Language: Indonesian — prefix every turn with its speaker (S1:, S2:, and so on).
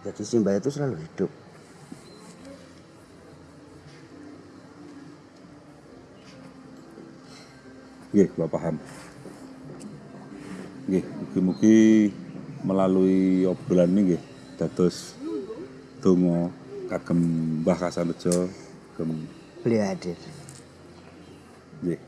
S1: Jadi Simbah itu selalu hidup.
S2: Nggih, gua paham. Nggih, mugi-mugi melalui obrolan ini nggih dados donga kagem Mbah Kasanejo kagem
S1: Beliau hadir.
S2: nggih